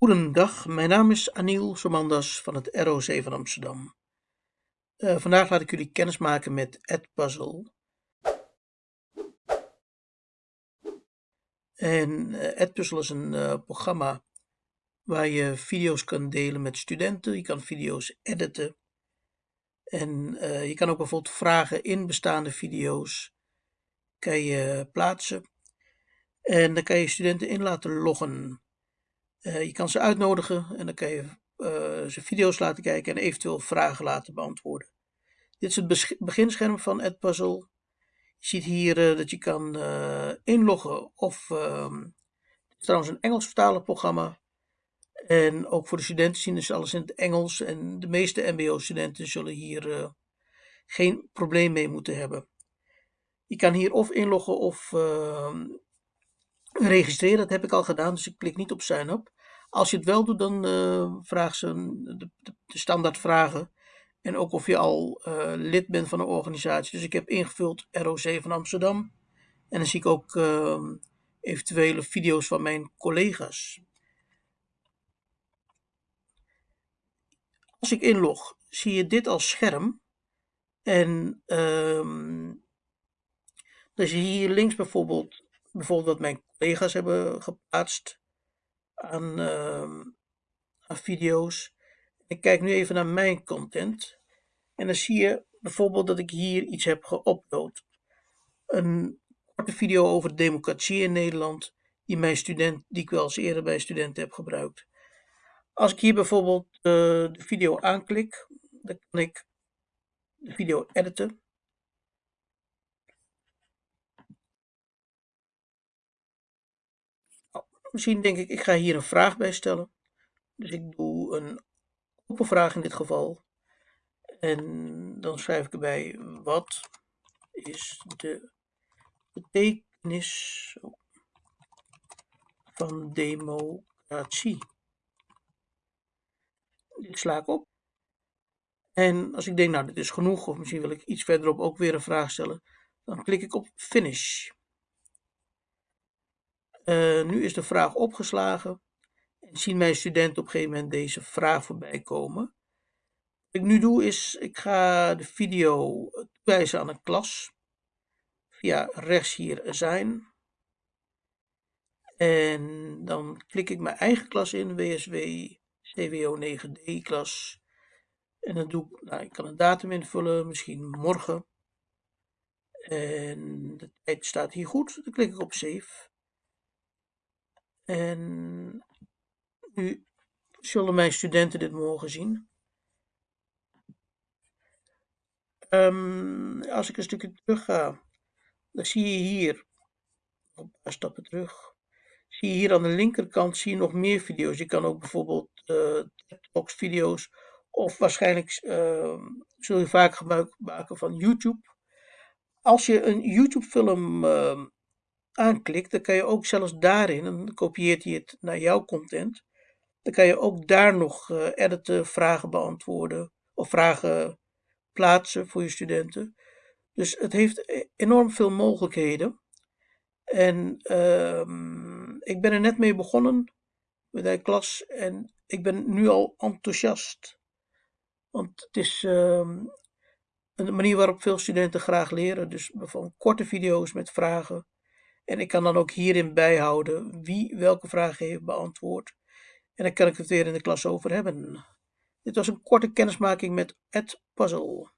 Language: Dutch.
Goedendag, mijn naam is Aniel Somandas van het ROC van Amsterdam. Uh, vandaag laat ik jullie kennis maken met Edpuzzle. En uh, Edpuzzle is een uh, programma waar je video's kan delen met studenten. Je kan video's editen. En je kan ook bijvoorbeeld vragen in bestaande video's kan je plaatsen. En dan kan je studenten in laten loggen. Uh, je kan ze uitnodigen en dan kan je uh, ze video's laten kijken en eventueel vragen laten beantwoorden. Dit is het beginscherm van Edpuzzle. Je ziet hier uh, dat je kan inloggen of ehm, het is trouwens een Engels vertalenprogramma. En ook voor de studenten zien ze alles in het Engels en de meeste mbo-studenten zullen hier geen probleem mee moeten hebben. Je kan hier of inloggen of ehm, registreren, dat heb ik al gedaan, dus ik klik niet op sign up. Als je het wel doet, dan uh, vraagt ze de, de, de standaard vragen. En ook of je al uh, lid bent van een organisatie. Dus ik heb ingevuld ROC van Amsterdam. En dan zie ik ook uh, eventuele video's van mijn collega's. Als ik inlog, zie je dit als scherm. En um, dan zie je hier links bijvoorbeeld, bijvoorbeeld wat mijn collega's hebben geplaatst aan, uh, aan video's. Ik kijk nu even naar mijn content. En dan zie je bijvoorbeeld dat ik hier iets heb geüpload. Een korte video over democratie in Nederland, die, mijn student, die ik wel eens eerder bij studenten heb gebruikt. Als ik hier bijvoorbeeld uh, de video aanklik, dan kan ik de video editen. Misschien denk ik, ik ga hier een vraag bij stellen. Dus ik doe een open vraag in dit geval. En dan schrijf ik erbij, wat is de betekenis van democratie? Dit sla ik op. En als ik denk, nou dit is genoeg, of misschien wil ik iets verderop ook weer een vraag stellen, dan klik ik op finish. Uh, nu is de vraag opgeslagen. En zien mijn studenten op een gegeven moment deze vraag voorbij komen. Wat ik nu doe is, ik ga de video toewijzen aan een klas. Via rechts hier zijn. En dan klik ik mijn eigen klas in, WSW CWO 9D klas. En dan doe ik, nou, ik kan een datum invullen, misschien morgen. En de tijd staat hier goed, dan klik ik op save. En nu zullen mijn studenten dit mogen zien. Um, als ik een stukje terug ga, dan zie je hier, een paar stappen terug, zie je hier aan de linkerkant zie je nog meer video's. Je kan ook bijvoorbeeld uh, TikToks video's of waarschijnlijk uh, zul je vaak gebruik maken van YouTube. Als je een YouTube film uh, aanklikt, dan kan je ook zelfs daarin, dan kopieert hij het naar jouw content, dan kan je ook daar nog uh, editen, vragen beantwoorden of vragen plaatsen voor je studenten. Dus het heeft e-, enorm veel mogelijkheden. En uh, ik ben er net mee begonnen met de klas en ik ben nu al enthousiast. Want het is uh, een manier waarop veel studenten graag leren. Dus bijvoorbeeld korte video's met vragen en ik kan dan ook hierin bijhouden wie welke vragen heeft beantwoord. En dan kan ik het weer in de klas over hebben. Dit was een korte kennismaking met Edpuzzle.